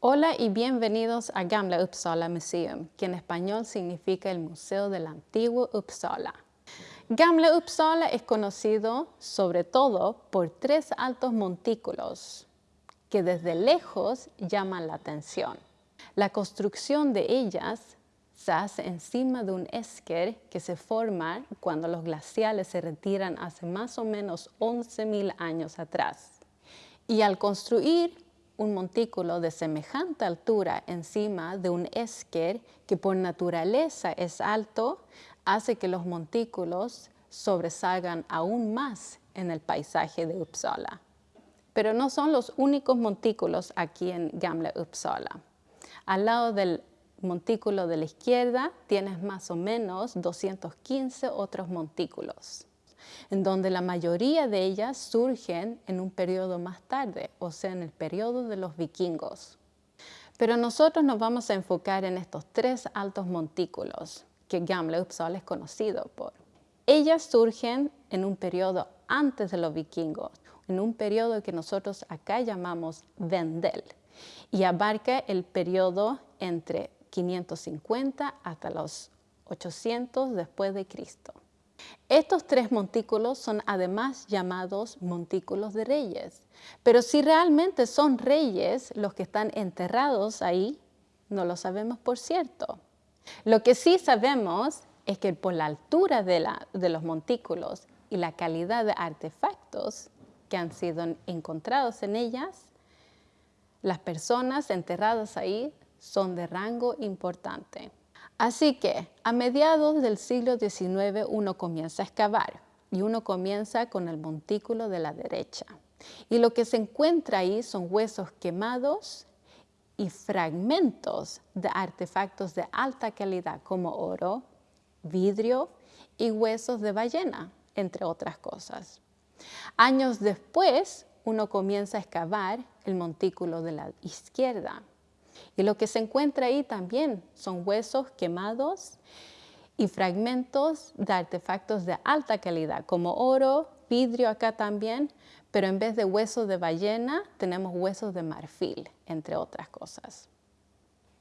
Hola y bienvenidos a Gamla Uppsala Museum, que en español significa el Museo del Antiguo Uppsala. Gamla Uppsala es conocido sobre todo por tres altos montículos que desde lejos llaman la atención. La construcción de ellas se hace encima de un esker que se forma cuando los glaciales se retiran hace más o menos 11.000 años atrás. Y al construir un montículo de semejante altura encima de un esker que por naturaleza es alto, hace que los montículos sobresalgan aún más en el paisaje de Uppsala. Pero no son los únicos montículos aquí en Gamla Uppsala. Al lado del montículo de la izquierda tienes más o menos 215 otros montículos en donde la mayoría de ellas surgen en un periodo más tarde, o sea, en el periodo de los vikingos. Pero nosotros nos vamos a enfocar en estos tres altos montículos que Gamla Uppsala es conocido por. Ellas surgen en un periodo antes de los vikingos, en un periodo que nosotros acá llamamos Vendel, y abarca el periodo entre 550 hasta los 800 después de Cristo. Estos tres montículos son además llamados montículos de reyes, pero si realmente son reyes los que están enterrados ahí, no lo sabemos por cierto. Lo que sí sabemos es que por la altura de, de los montículos y la calidad de artefactos que han sido encontrados en ellas, las personas enterradas ahí son de rango importante. Así que a mediados del siglo XIX uno comienza a excavar y uno comienza con el montículo de la derecha. Y lo que se encuentra ahí son huesos quemados y fragmentos de artefactos de alta calidad como oro, vidrio y huesos de ballena, entre otras cosas. Años después, uno comienza a excavar el montículo de la izquierda y lo que se encuentra ahí también son huesos quemados y fragmentos de artefactos de alta calidad, como oro, vidrio acá también, pero en vez de huesos de ballena tenemos huesos de marfil, entre otras cosas.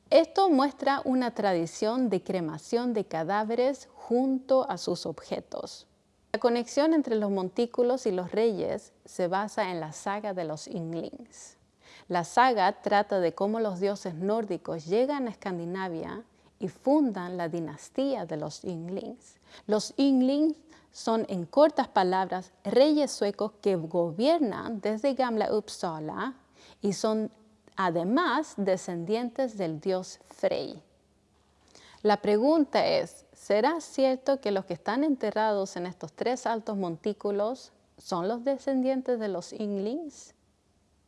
Esto muestra una tradición de cremación de cadáveres junto a sus objetos. La conexión entre los montículos y los reyes se basa en la saga de los Inglings. La saga trata de cómo los dioses nórdicos llegan a Escandinavia y fundan la dinastía de los Ynglings. Los Ynglings son, en cortas palabras, reyes suecos que gobiernan desde Gamla Uppsala y son además descendientes del dios Frey. La pregunta es, ¿será cierto que los que están enterrados en estos tres altos montículos son los descendientes de los Ynglings?